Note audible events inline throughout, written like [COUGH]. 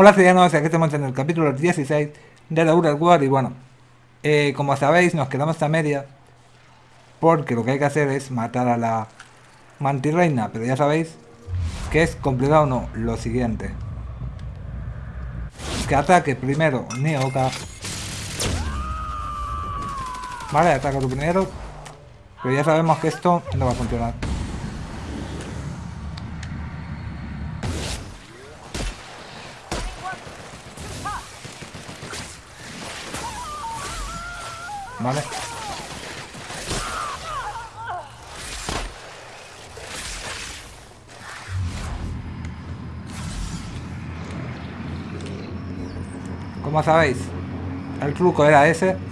Hola ciudadanos, aquí estamos en el capítulo 16 de la Outer War y bueno, eh, como sabéis nos quedamos a media porque lo que hay que hacer es matar a la mantirreina, pero ya sabéis que es complicado no, lo siguiente. Que ataque primero Neoka. Vale, ataca tú primero, pero ya sabemos que esto no va a funcionar. Vale. Como sabéis, el truco era ese.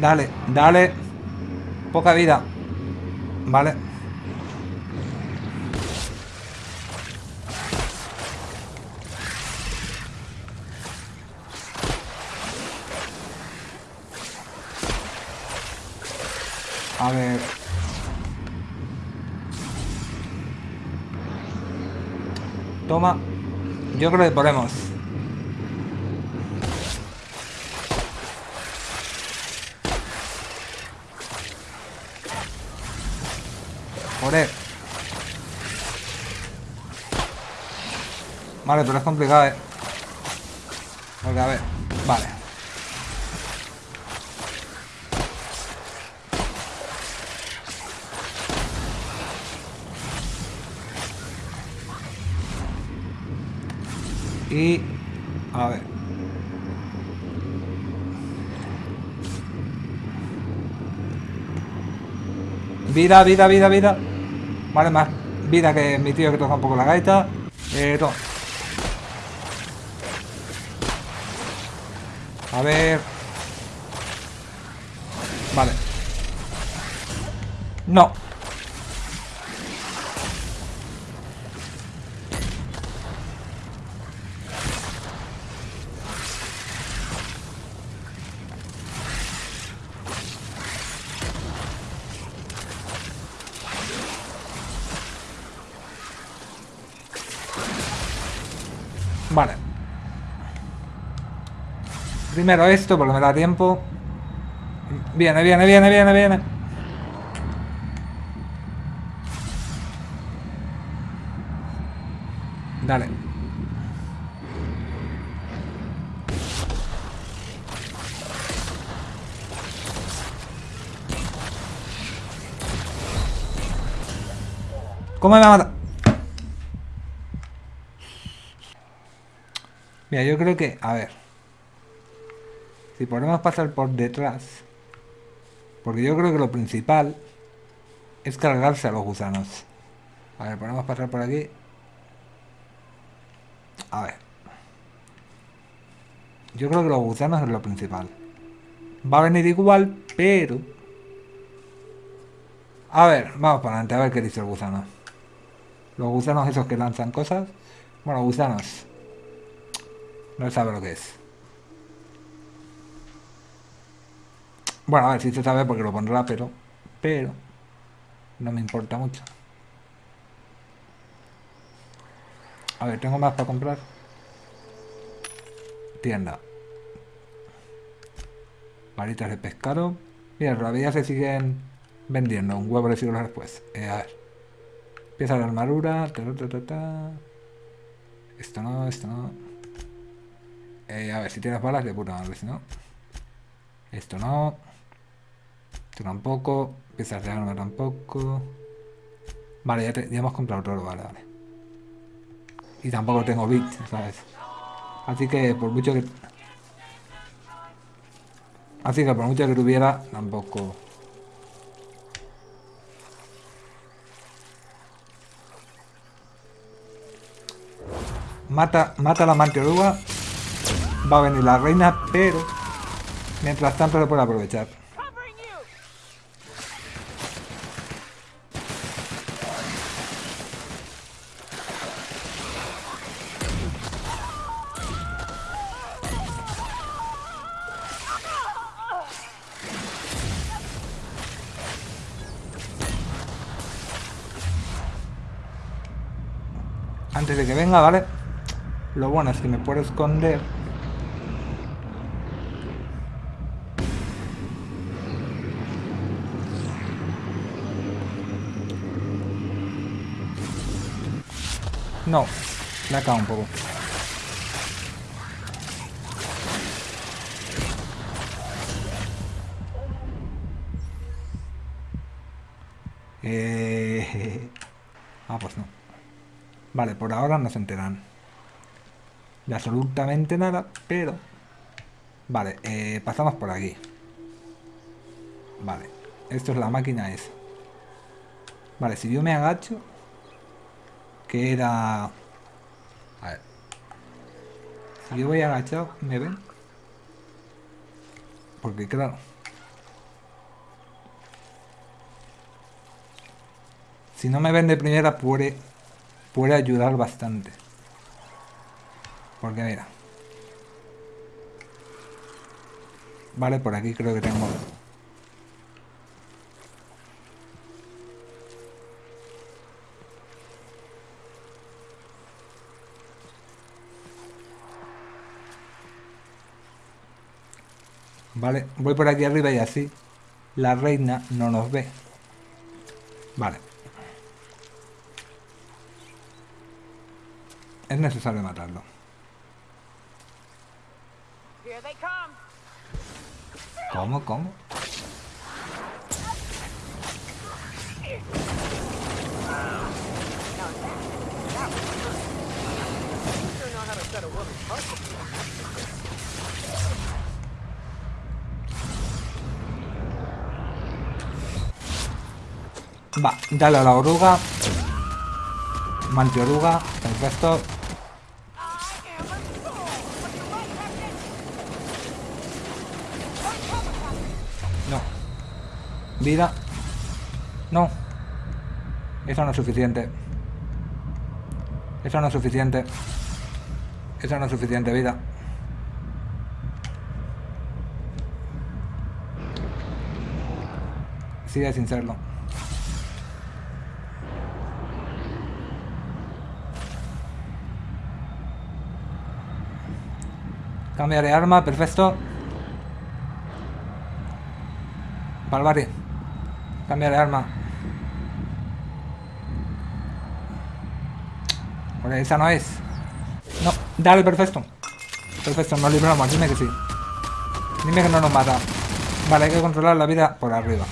Dale, dale. Poca vida. Vale. A ver. Toma. Yo creo que podemos. Vale, pero es complicado, eh. Porque a ver. Vale. Y... A ver. Vida, vida, vida, vida. Vale, más vida que mi tío que toca un poco la gaita. Eh, toma. A ver. Vale. No. Vale. Primero esto, porque me da tiempo. Viene, viene, viene, viene, viene. Dale. ¿Cómo me va a matar? Mira, yo creo que... A ver. Si podemos pasar por detrás. Porque yo creo que lo principal es cargarse a los gusanos. A ver, podemos pasar por aquí. A ver. Yo creo que los gusanos es lo principal. Va a venir igual, pero... A ver, vamos para adelante, a ver qué dice el gusano. Los gusanos esos que lanzan cosas. Bueno, gusanos. No sabe lo que es. Bueno, a ver si se sabe porque lo pondrá, pero... Pero... No me importa mucho. A ver, ¿tengo más para comprar? Tienda. Varitas de pescado. Mira, todavía se siguen vendiendo. Un huevo de siglos después. Eh, a ver. Pieza de armadura. Esto no, esto no. Eh, a ver, si tienes balas de puta madre, si no. Esto no. Esto tampoco. Piezas de arma tampoco. Vale, ya, ya hemos comprado todo, vale, vale. Y tampoco tengo bits, ¿sabes? Así que por mucho que... Así que por mucho que tuviera, tampoco... Mata, mata a la manteoruga. Va a venir la reina, pero... Mientras tanto lo puede aprovechar. Antes de que venga, ¿vale? Lo bueno es que me puedo esconder. No, le acabo un poco. Eh... [LAUGHS] Ah, pues no. Vale, por ahora no se enteran de absolutamente nada, pero... Vale, eh, pasamos por aquí. Vale, esto es la máquina esa. Vale, si yo me agacho... Que era... A ver. Si yo voy agachado, ¿me ven? Porque claro... Si no me ven de primera puede, puede ayudar bastante. Porque mira. Vale, por aquí creo que tengo... Vale, voy por aquí arriba y así la reina no nos ve. Vale. Es necesario matarlo. ¿Cómo? ¿Cómo? Va, dale a la oruga. Mantioruga, perfecto. I am a fool. But you're right, Captain. No. Vida. No. Eso no es suficiente. Eso no es suficiente. Eso no es suficiente, vida. Sigue sin serlo. Cambia de arma, perfecto. Barbarie. Cambia de arma. Hombre, esa no es. No, dale, perfecto. Perfecto, nos libramos, dime que sí. Dime que no nos mata. Vale, hay que controlar la vida por arriba.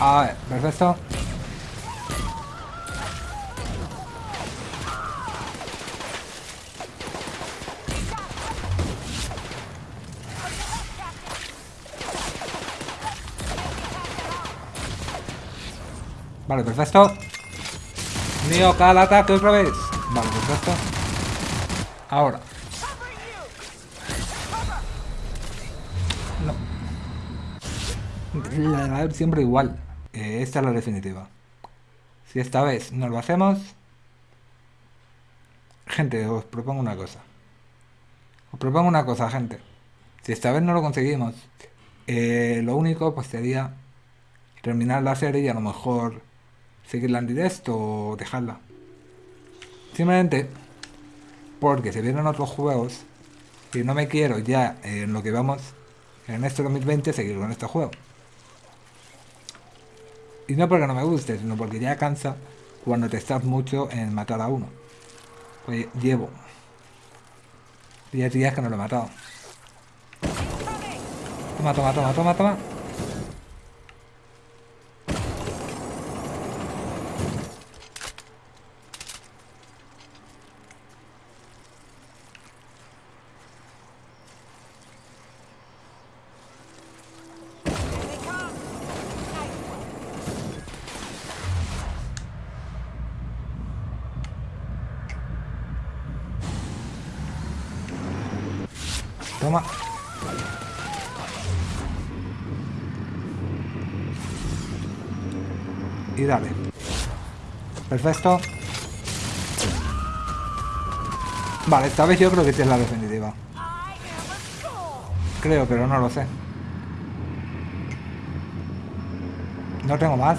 A ver, perfecto. Vale, perfecto. Mío, al ataque otra vez. Vale, perfecto. Ahora. No. Siempre igual. Eh, esta es la definitiva. Si esta vez no lo hacemos... Gente, os propongo una cosa. Os propongo una cosa, gente. Si esta vez no lo conseguimos, eh, lo único pues sería terminar la serie y a lo mejor seguirla en directo o dejarla. Simplemente porque se vienen otros juegos y no me quiero ya en lo que vamos en este 2020 seguir con este juego. Y no porque no me guste, sino porque ya cansa cuando te estás mucho en matar a uno. Pues llevo 10 días que no lo he matado. Toma, toma, toma, toma, toma. Perfecto. Vale, esta vez yo creo que esta es la definitiva. Creo, pero no lo sé. No tengo más.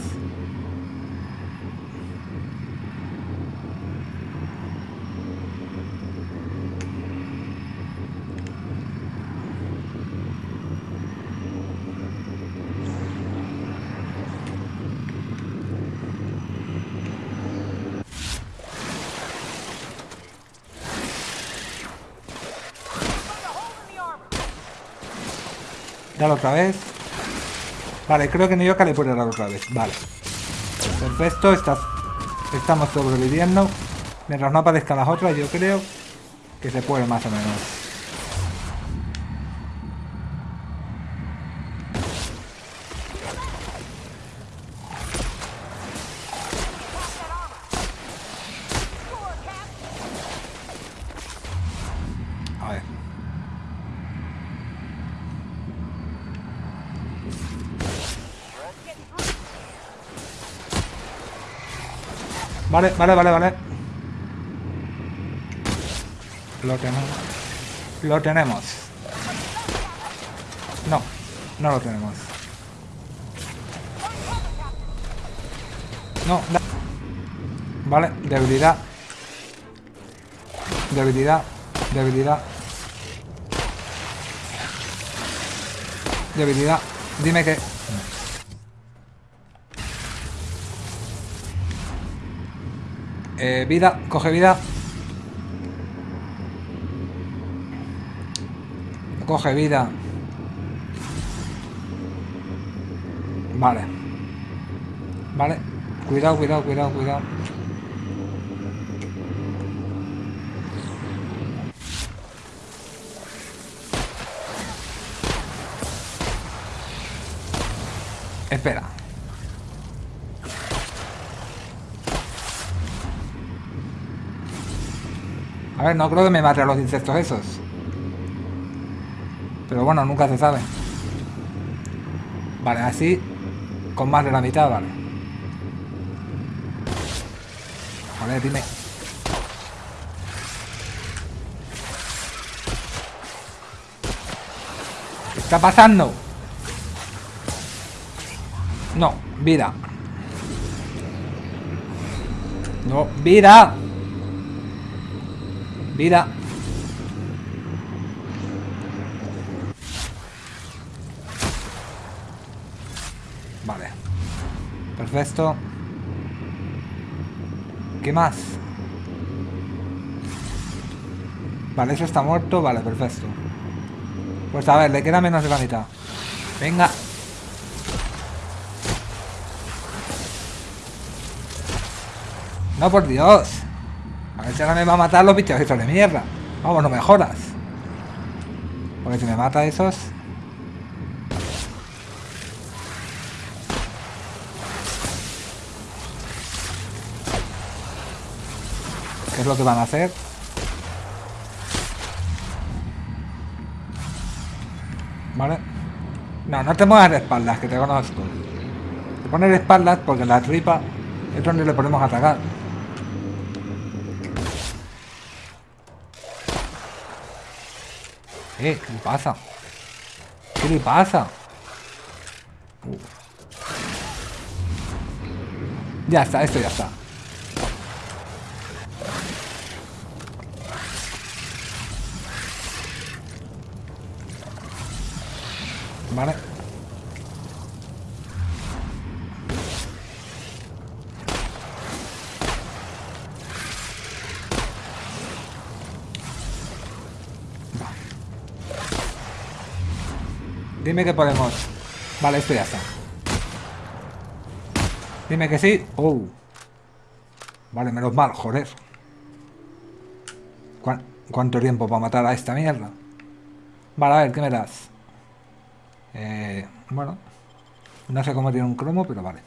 Dale otra vez. Vale, creo que Nioka le puede dar otra vez. Vale. Perfecto, estás, estamos sobreviviendo. Mientras no aparezcan las otras, yo creo que se puede más o menos. Vale, vale, vale, vale. Lo tenemos. Lo tenemos. No, no lo tenemos. No, da- Vale, debilidad. Debilidad. Debilidad. Debilidad. Dime que... Eh, vida, coge vida. Coge vida. Vale. Vale. Cuidado, cuidado, cuidado, cuidado. Espera. A ver, no creo que me mate a los insectos esos. Pero bueno, nunca se sabe. Vale, así con más de la mitad, vale. Joder, dime. ¿Qué está pasando? No, vida. No, vida. Vida. Vale. Perfecto. ¿Qué más? Vale, eso está muerto. Vale, perfecto. Pues a ver, le queda menos de la mitad. Venga. No, por Dios. Si ahora me va a matar los bichos estos de mierda. Vamos, no me jodas. Porque si me mata esos... ¿Qué es lo que van a hacer? ¿Vale? No, no te muevas de espaldas, que te conozco. Te pones espaldas porque la tripa es donde le podemos atacar. Eh, ¿qué le pasa? ¿Qué le pasa? Ya está, esto ya está. Vale. Dime que podemos. Vale, esto ya está. Dime que sí. Oh. Vale, menos mal, joder. ¿Cuán- ¿Cuánto tiempo para matar a esta mierda? Vale, a ver, ¿qué me das? Eh, bueno. No sé cómo tiene un cromo, pero vale.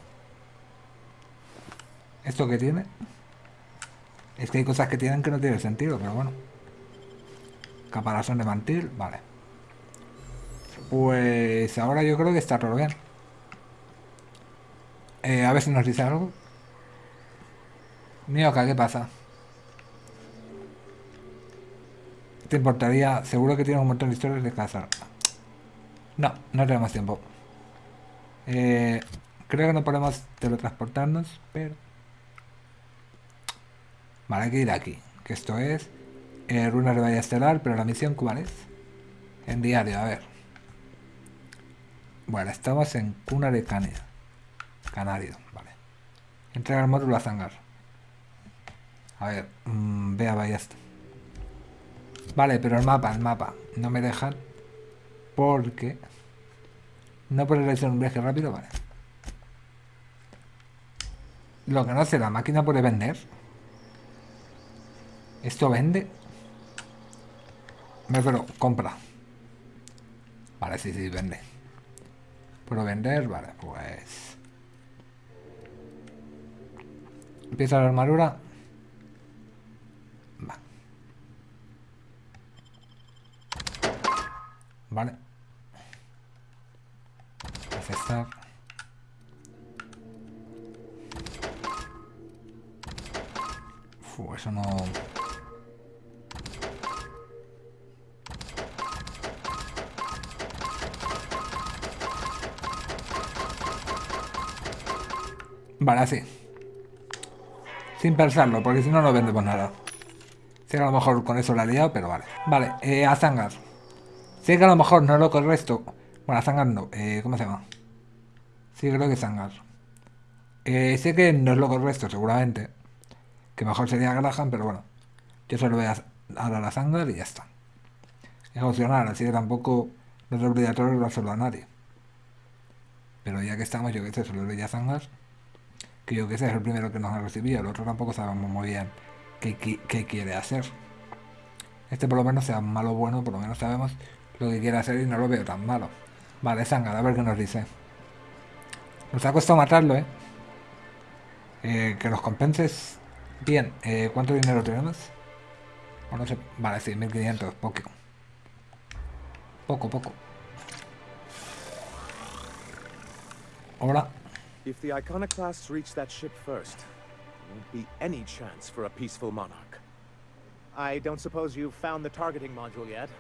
¿Esto qué tiene? Es que hay cosas que tienen que no tienen sentido, pero bueno. Caparazón de mantil, vale. Pues ahora yo creo que está todo bien. Eh, a ver si nos dice algo. Mioca, ¿qué pasa? ¿Te importaría? Seguro que tienes un montón de historias de casa. No, no tenemos tiempo. Eh, creo que no podemos teletransportarnos, pero... Vale, hay que ir aquí. Que esto es... Eh, runas de Valle Estelar, pero la misión ¿cuál es? En diario, a ver. Bueno, estamos en Cuna de Cania. Canario, vale. Entrega el módulo a Zangar. A ver, mmm, vea Ballesta. Vale, pero el mapa, el mapa. No me dejan. Porque... No puede realizar un viaje rápido, vale. Lo que no sé, ¿la máquina puede vender? ¿Esto vende? Me refiero, compra. Vale, sí, sí, vende. ¿Puedo vender? Vale, pues... Empieza la armadura. Va. Vale. Aceptar. Fu, eso no... Vale, así. Sin pensarlo, porque si no, no vendemos nada. Sé que a lo mejor con eso la he liado, pero vale. Vale, eh, a Zangar. Sé que a lo mejor no es lo correcto. Bueno, a Zangar no. Eh, ¿Cómo se llama? Sí, creo que Zangar. Eh, sé que no es lo correcto, seguramente. Que mejor sería Graham, pero bueno. Yo solo voy a dar a Zangar y ya está. Es opcional, así que tampoco no es obligatorio dárselo a nadie. Pero ya que estamos, yo que sé, solo doy a Zangar yo que sé, es el primero que nos ha recibido, el otro tampoco sabemos muy bien qué, qué, quiere hacer. Este por lo menos sea malo bueno, por lo menos sabemos lo que quiere hacer y no lo veo tan malo. Vale, Sangad, a ver qué nos dice. Nos ha costado matarlo, ¿eh? eh que nos compenses. Bien, eh, ¿cuánto dinero tenemos? Bueno. Vale, sí, 1500, poco. Poco, poco. Hola. If the Iconoclasts reach that ship first, there won't be any chance for a peaceful monarch. I don't suppose you've found the targeting module yet?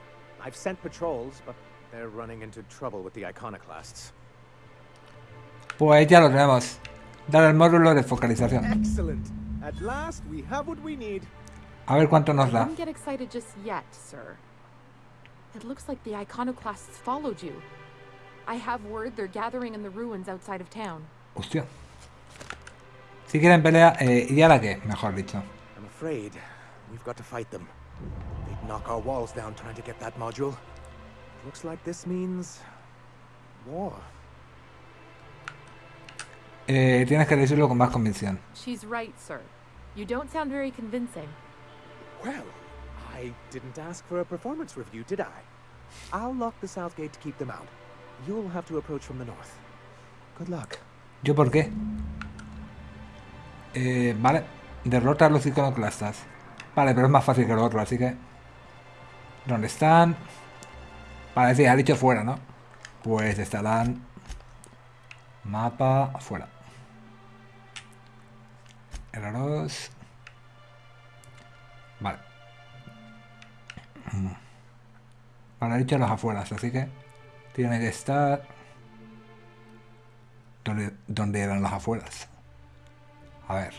I've sent patrols, but they're running into trouble with the Iconoclasts. Pues ya lo tenemos. Dar el módulo de focalización. Excellent. At last we have what we need. A ver cuánto nos da. Don't get excited just yet, sir. It looks like the Iconoclasts followed you. I have word they're gathering in the ruins outside of town. Hostia. Si quieren pelea, eh, ¿y ahora qué? Mejor dicho. I'm afraid we've got to fight them. They'd knock our walls down trying to get that module. Looks like this means war. Eh, tienes que decirlo con más convicción. She's right, sir. You don't sound very convincing. Well, I didn't ask for a performance review, did I? I'll lock the south gate to keep them out. You'll have to approach from the north. Good luck. ¿Yo por qué? Eh, vale. Derrota a los iconoclastas. Vale, pero es más fácil que lo otro, así que... ¿Dónde están? Vale, sí, ha dicho fuera, ¿no? Pues estarán... Mapa afuera. Errores. Vale. Vale, ha dicho los afueras, así que... Tiene que estar donde, eran las afueras. A ver.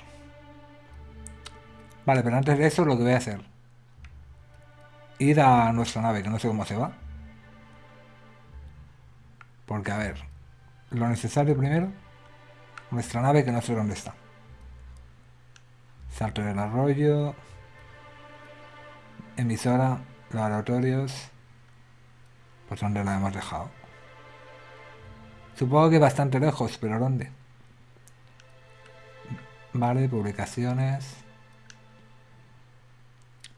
Vale, pero antes de eso lo que voy a hacer. Ir a nuestra nave, que no sé cómo se va. Porque, a ver. Lo necesario primero. Nuestra nave, que no sé dónde está. Salto del arroyo. Emisora. Laboratorios. Pues donde la hemos dejado. Supongo que bastante lejos, pero ¿dónde? Vale, publicaciones.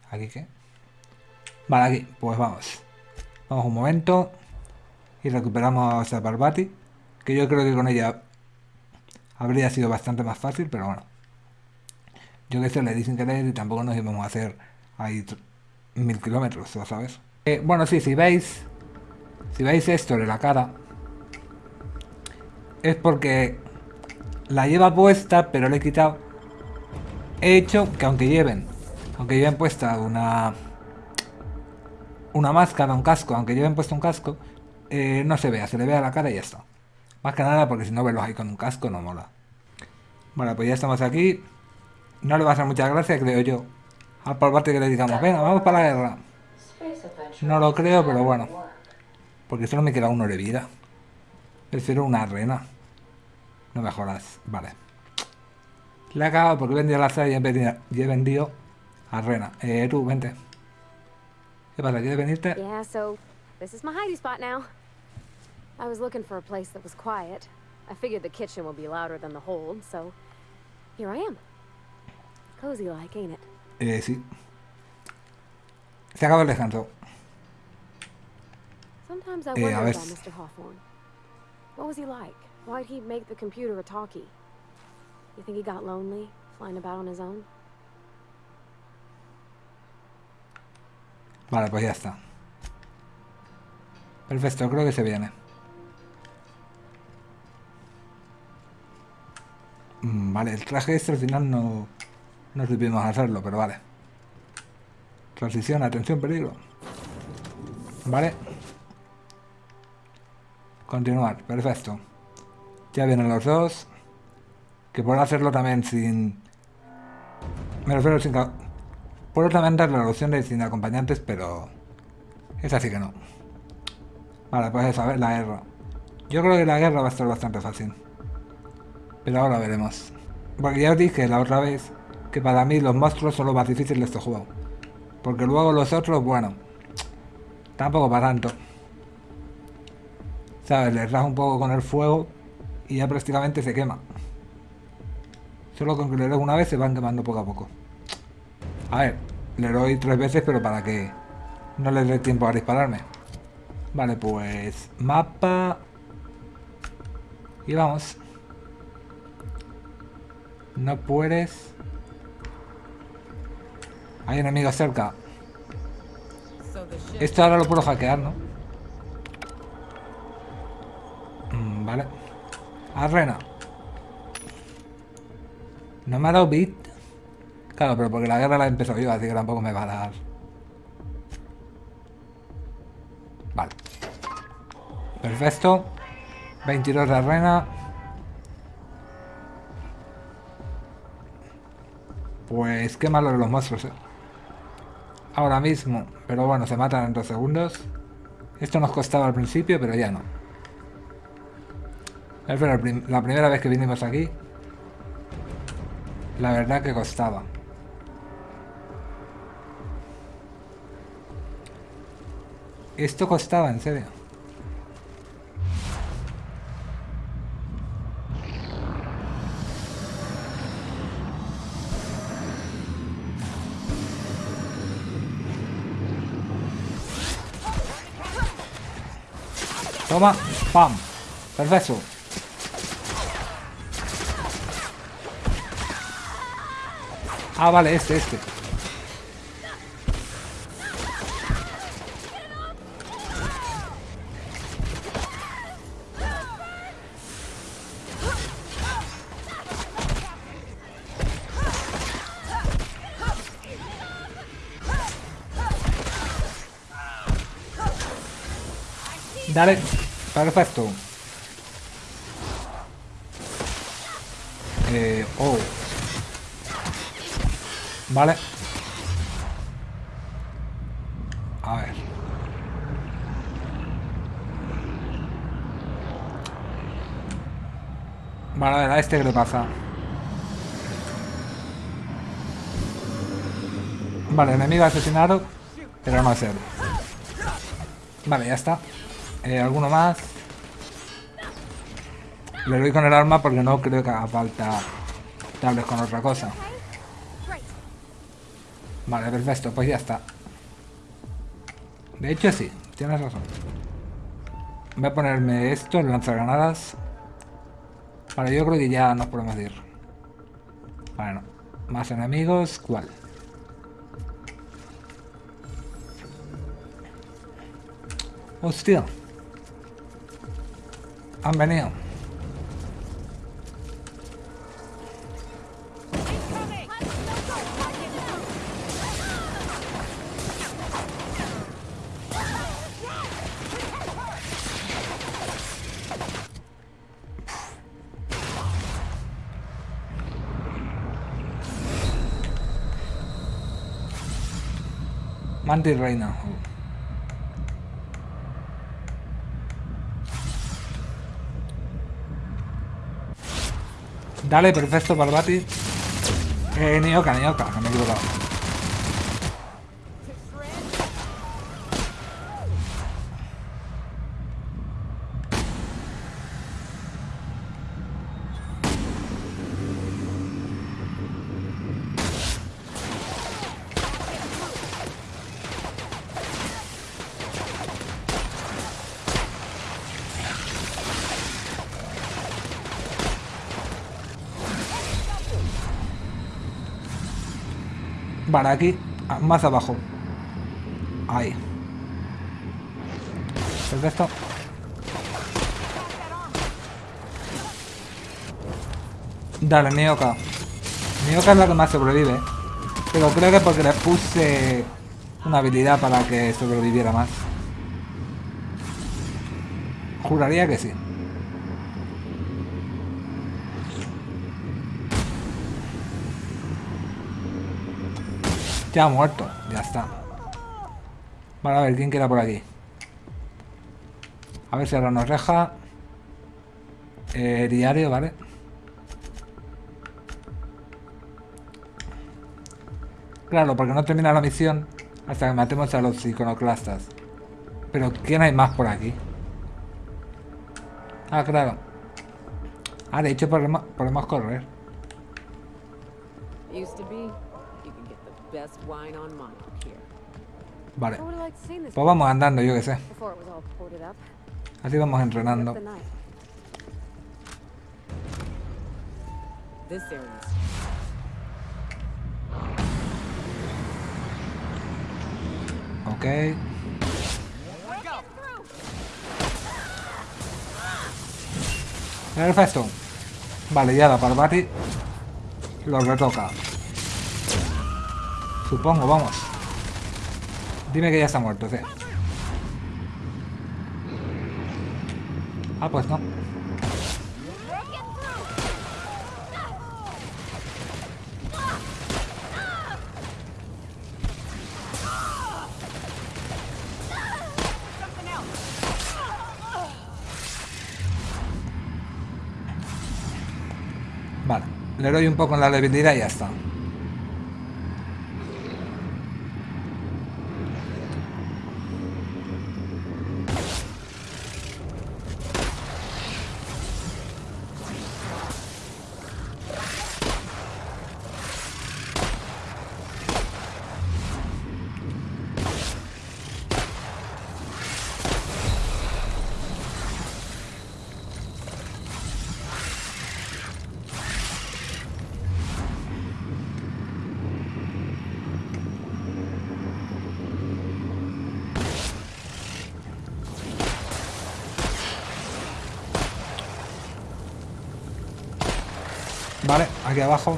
¿Aquí qué? Vale, aquí. Pues vamos. Vamos un momento. Y recuperamos a Barbati. Que yo creo que con ella habría sido bastante más fácil, pero bueno. Yo que sé, le di sin querer y tampoco nos íbamos a hacer ahí mil kilómetros, ¿sabes? Eh, bueno, sí, si veis, Si veis esto de la cara, es porque la lleva puesta, pero le he quitado. He hecho que aunque lleven, aunque lleven puesta una una máscara, un casco, aunque lleven puesto un casco, eh, no se vea, se le vea la cara y ya está. Más que nada porque si no verlos ahí con un casco no mola. Bueno, pues ya estamos aquí. No le va a hacer mucha gracia, creo yo. Al por parte que le digamos, venga, vamos para la guerra. No lo creo, pero bueno. Porque solo me queda uno de vida. Prefiero una arena. No mejoras. Vale. Le he acabado porque he vendido la y he vendido, y he vendido arena. Eh, tú, vente. ¿Qué pasa? ¿Quieres venirte? Yeah, so this is my hidey spot now. I was looking for a place that was quiet. I figured the kitchen would be louder than the hold, so here I am. Cozy like, ain't it? Eh, sí. Se acaba el descanso. Sometimes I Eh, wonder a ver. Mr. Hawthorne. What was he like? Why'd he make the computer a talkie? You think he got lonely, flying about on his own? Vale, pues ya está. Perfecto, creo que se viene. Mm, Vale, el traje este al final no, no supimos hacerlo, pero vale. Transición, atención, peligro. Vale. Continuar, perfecto. Ya vienen los dos. Que puedo hacerlo también sin... Me refiero sin... Puedo también dar la opción de sin acompañantes, pero... Es así que no. Vale, pues eso, a la guerra. Yo creo que la guerra va a estar bastante fácil. Pero ahora veremos. Porque ya os dije la otra vez que para mí los monstruos son los más difíciles de este juego. Porque luego los otros, bueno, tampoco para tanto. ¿Sabes? Les das un poco con el fuego y ya prácticamente se quema. Solo con que le des una vez se van quemando poco a poco. A ver, le doy tres veces, pero para que no les dé tiempo a dispararme. Vale, pues mapa. Y vamos. No puedes. Hay enemigos cerca. Esto ahora lo puedo hackear, ¿no? Vale. Arrena. No me ha dado bit. Claro, pero porque la guerra la he empezado yo, así que tampoco me va a dar. Vale. Perfecto. 22 de arena. Pues qué malo de los monstruos, eh. Ahora mismo. Pero bueno, se matan en dos segundos. Esto nos costaba al principio, pero ya no. Es prim- la primera vez que vinimos aquí. La verdad que costaba. Esto costaba, en serio. Toma, pam. Perfecto. Ah, vale, este, este. Dale, perfecto. Eh, oh. Vale. A ver. Vale, a ver, a este qué le pasa. Vale, enemigo asesinado, pero no es él. Vale, ya está. Eh, ¿Alguno más? Le doy con el arma porque no creo que haga falta darles con otra cosa. Vale, perfecto, pues ya está. De hecho sí, tienes razón. Voy a ponerme esto, el lanzagranadas. Vale, yo creo que ya nos podemos ir. Bueno, más enemigos, ¿cuál? Hostia. Han venido. Mantis Reina. Dale, perfecto, Barbati. Eh, Nioka, Nioka, que me he equivocado. Vale, aquí, más abajo. Ahí. Perfecto. Dale, Nioka. Nioka es la que más sobrevive. Pero creo que porque le puse una habilidad para que sobreviviera más. Juraría que sí. Ya ha muerto, ya está. Vale, a ver, ¿quién queda por aquí? A ver si ahora nos deja. Eh, diario, ¿vale? Claro, porque no termina la misión hasta que matemos a los iconoclastas. Pero ¿quién hay más por aquí? Ah, claro. Ah, de hecho podemos, podemos correr. Used to you can get the best wine on Monarch here. Vale. Pues vamos andando, yo que sé. Así vamos entrenando. Ok. Perfecto. Vale, ya la Parvati lo retoca. Supongo, vamos. Dime que ya está muerto, sí. Ah, pues no. Vale, le doy un poco en la debilidad y ya está. Vale, aquí abajo.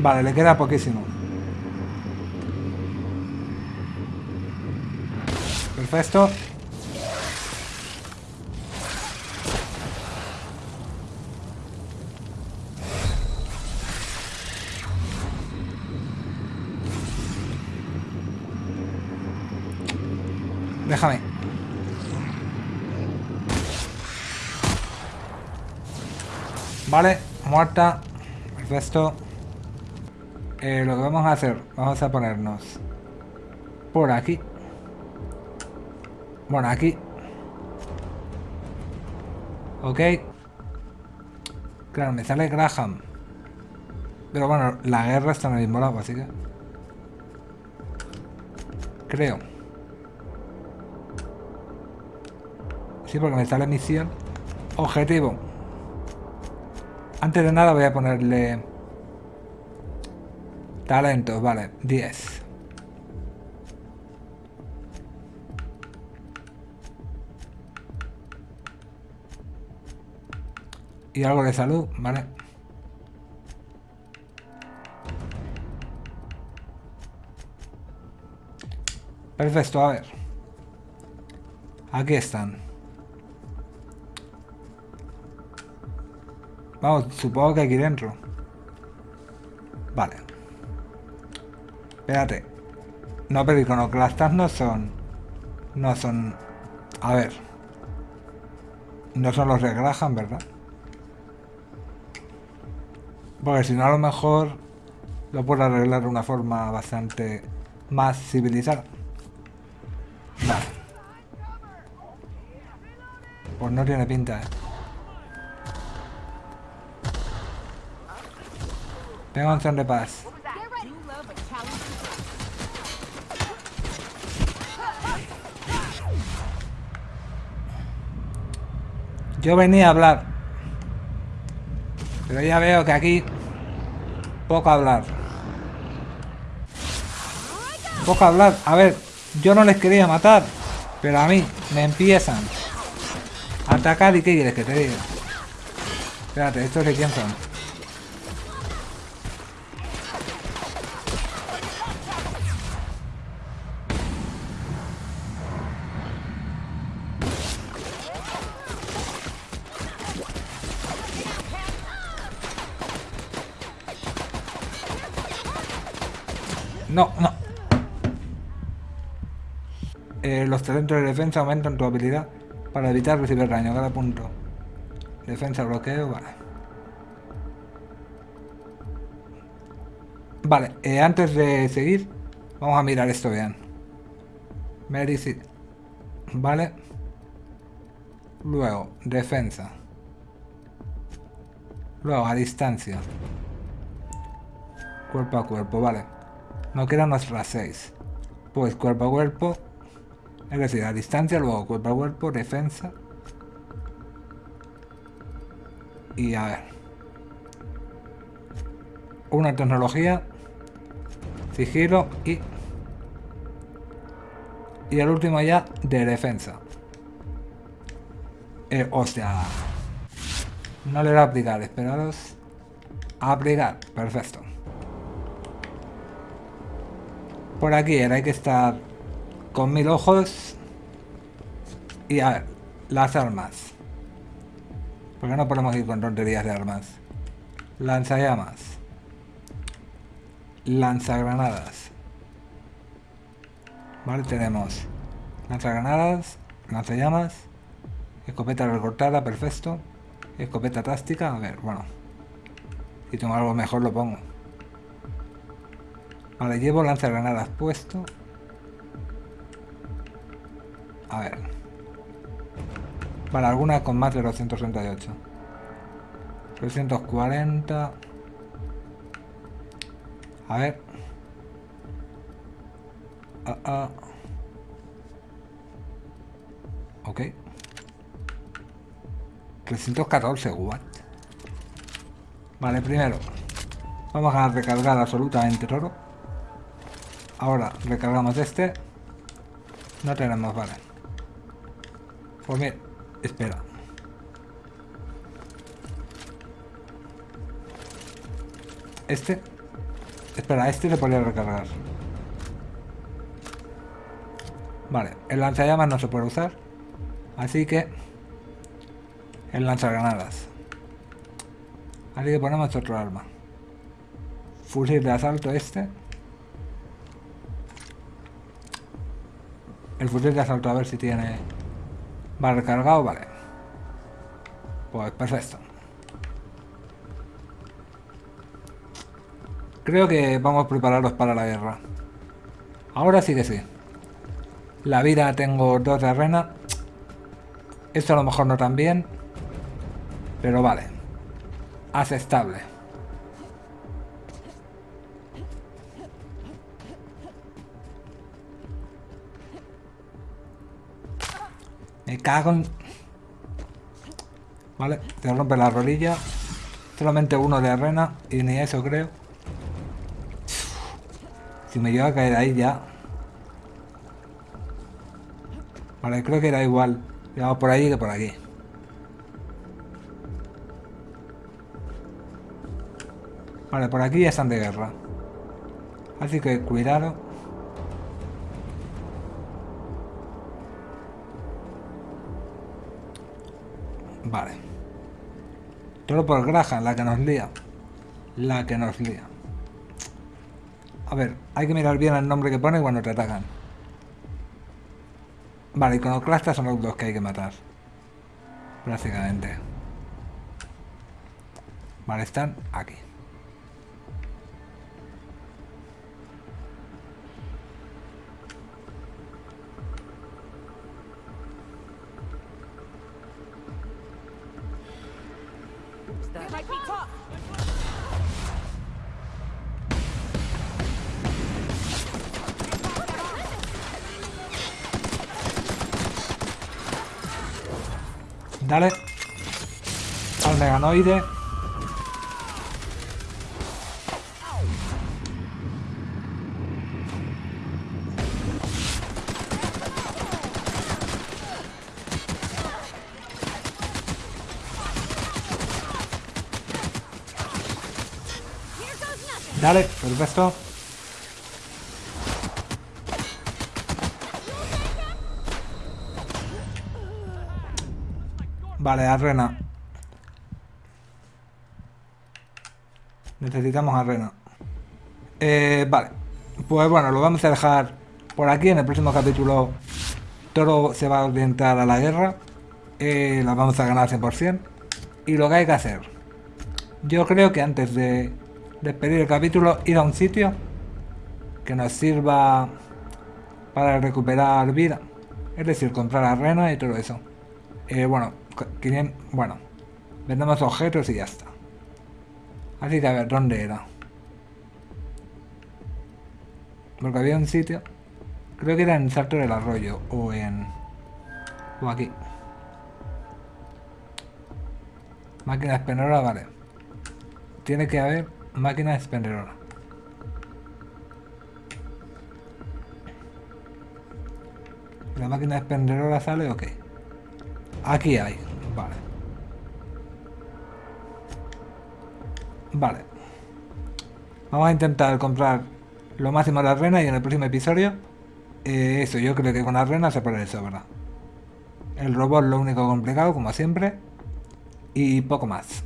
Vale, le queda poquísimo. Perfecto. Vale, muerta. Perfecto. Eh, lo que vamos a hacer, vamos a ponernos por aquí. Bueno, aquí. Ok. Claro, me sale Graham. Pero bueno, la guerra está en el mismo lado, así que... Creo. Sí, porque me sale misión. Objetivo. Antes de nada voy a ponerle... Talentos, vale, 10. Y algo de salud, vale. Perfecto, a ver. Aquí están. Vamos, supongo que aquí dentro. Vale. Espérate. No, pero iconoclastas no son... No son... A ver. No son los de Graham, ¿verdad? Porque si no, a lo mejor lo puedo arreglar de una forma bastante más civilizada. Vale. Pues no tiene pinta, ¿eh? Tengo opción de paz. Yo venía a hablar. Pero ya veo que aquí... Poco hablar. Poco hablar. A ver, yo no les quería matar. Pero a mí me empiezan a atacar y ¿qué quieres que te diga? Espérate, ¿estos de quién son? No, no. Eh, los talentos de defensa aumentan tu habilidad para evitar recibir daño cada punto. Defensa, bloqueo, vale. Vale, eh, antes de seguir, vamos a mirar esto bien. Medicine. Vale. Luego, defensa. Luego, a distancia. Cuerpo a cuerpo, vale. No quedan nuestras 6. Pues cuerpo a cuerpo. Es decir, a distancia, luego cuerpo a cuerpo, defensa. Y a ver. Una tecnología. Sigilo y... Y el último ya de defensa. Eh, o sea... No le voy a aplicar, esperaros. Aplicar, perfecto. Por aquí era, hay que estar con mil ojos. Y a ver, las armas. ¿Por qué no podemos ir con tonterías de armas? Lanzallamas. Lanzagranadas. Vale, tenemos lanzagranadas, lanzallamas, escopeta recortada, perfecto. Escopeta táctica, a ver, bueno. Si tengo algo mejor lo pongo. Vale, llevo lanzagranadas puesto. A ver. Vale, alguna con más de 238. 340. A ver. Ah, ah. Ok. 314, what? Vale, primero. Vamos a recargar absolutamente todo. Ahora recargamos este. No tenemos, vale. Pues bien, espera. Este. Espera, este le podría recargar. Vale, el lanzallamas no se puede usar. Así que... El lanzagranadas. Así que ponemos otro arma. Fusil de asalto este. El fusil de asalto a ver si tiene... Va recargado, vale. Pues perfecto. Creo que vamos preparados para la guerra. Ahora sí que sí. La vida tengo dos de arena. Esto a lo mejor no tan bien. Pero vale. Aceptable. Me cago en... Vale, te rompe la rodilla. Solamente uno de arena y ni eso creo. Si me lleva a caer ahí ya. Vale, creo que era igual. Llevaba por ahí que por aquí. Vale, por aquí ya están de guerra. Así que cuidado. Vale. Todo por Graham, la que nos lía. La que nos lía. A ver, hay que mirar bien el nombre que pone cuando te atacan. Vale, iconoclastas son los dos que hay que matar. Prácticamente. Vale, están aquí. Dale. Al meganoide. Dale, perfecto. Vale, arena. Necesitamos arena. Eh, vale. Pues bueno, lo vamos a dejar por aquí. En el próximo capítulo todo se va a orientar a la guerra. Eh, la vamos a ganar 100%. Y lo que hay que hacer. Yo creo que antes de despedir el capítulo, ir a un sitio que nos sirva para recuperar vida. Es decir, comprar arena y todo eso. Eh, bueno, 500 bueno, vendemos objetos y ya está. Así que a ver, ¿dónde era? Porque había un sitio. Creo que era en Salto del Arroyo o en... o aquí. Máquina expendedora, vale. Tiene que haber máquina expendedora. ¿La máquina expendedora sale o qué? Aquí hay, vale. Vale. Vamos a intentar comprar lo máximo de arena y en el próximo episodio... eh, eso, yo creo que con arena se puede eso, ¿verdad? El robot lo único complicado, como siempre. Y poco más.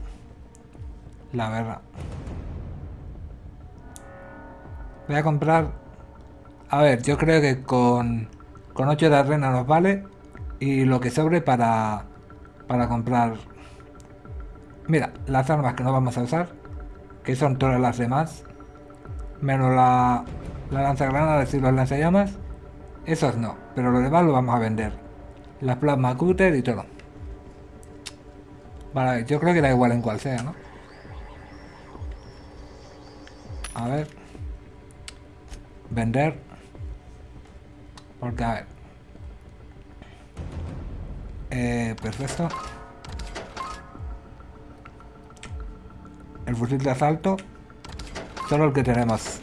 La verdad. Voy a comprar... A ver, yo creo que con, con 8 de arena nos vale. Y lo que sobre para, para comprar... Mira, las armas que no vamos a usar. Que son todas las demás. Menos la, la lanzagranadas y los lanzallamas. Esos no, pero lo demás lo vamos a vender. Las plasma cutter y todo. Vale, yo creo que da igual en cual sea, ¿no? A ver. Vender. Porque, a ver. Eh, perfecto. El fusil de asalto. Solo el que tenemos.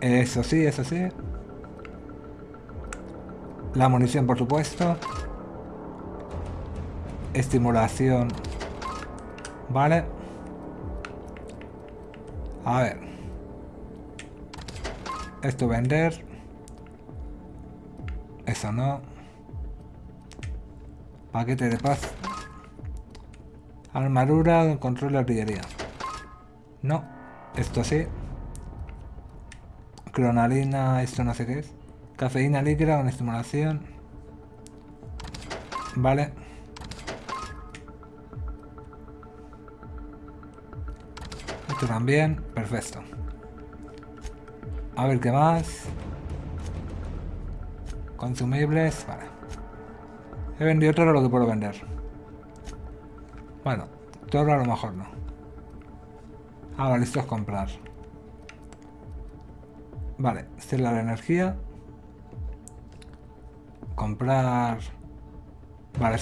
Eso sí, eso sí. La munición, por supuesto. Estimulación. Vale. A ver. Esto vender. Eso no. Paquete de paz. Armadura, control de artillería. No. Esto sí. Cronalina, esto no sé qué es. Cafeína líquida con estimulación. Vale. Esto también. Perfecto. A ver qué más. Consumibles. Vale. He vendido todo lo que puedo vender. Bueno, todo a lo mejor no. Ah, vale, esto es comprar. Vale, celda de energía. Comprar... Vale,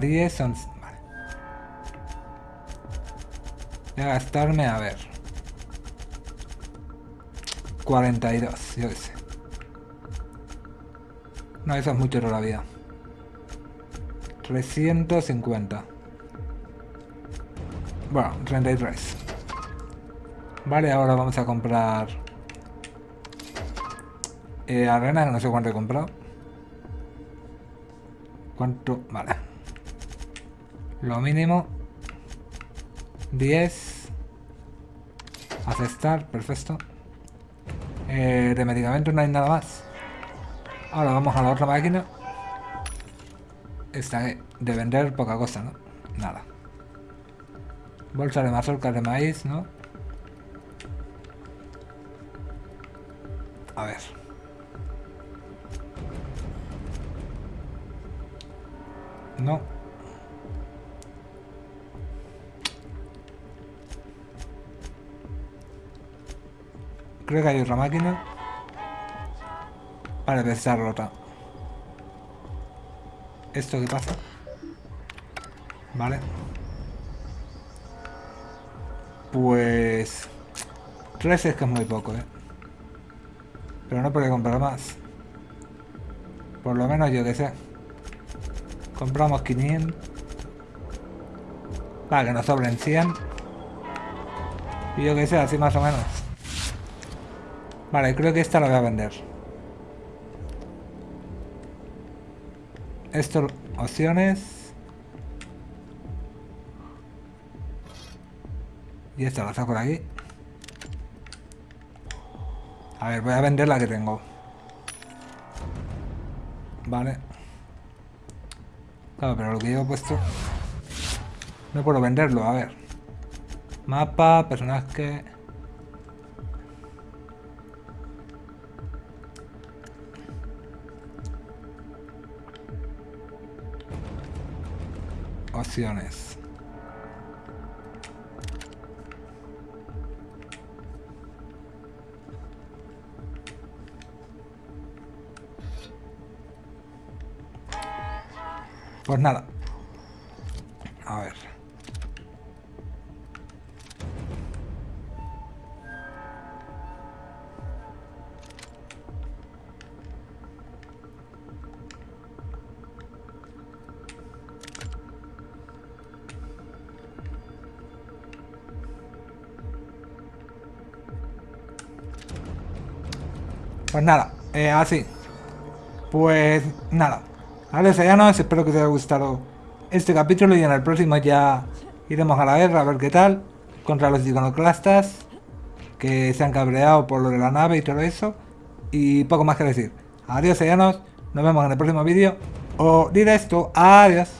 10 son... Vale. Voy a gastarme, a ver... 42, yo qué sé. No, eso es mucho todavía. 350. Bueno, 33. Vale, ahora vamos a comprar... Eh, arena, que no sé cuánto he comprado. ¿Cuánto? Vale. Lo mínimo. 10. Aceptar, perfecto. Eh, de medicamentos no hay nada más. Ahora vamos a la otra máquina. Esta de vender poca cosa, ¿no? Nada. Bolsa de mazorcas de maíz, ¿no? A ver. No. Creo que hay otra máquina. Vale, está rota. ¿Esto qué pasa? Vale. Pues... 13 es que es muy poco, ¿eh? Pero no puede comprar más. Por lo menos yo que sé. Compramos 500. Para que nos sobren 100. Y yo que sé, así más o menos. Vale, creo que esta la voy a vender. Esto, opciones. Y esta la saco por aquí. A ver, voy a vender la que tengo. Vale. Claro, pero lo que yo he puesto... No puedo venderlo, a ver. Mapa, personaje... Pues nada. A ver. Pues nada, eh, así. Pues nada. Vale, sellanos, espero que os haya gustado este capítulo y en el próximo ya iremos a la guerra a ver qué tal contra los iconoclastas que se han cabreado por lo de la nave y todo eso y poco más que decir. Adiós, sellanos, nos vemos en el próximo vídeo o directo. Adiós.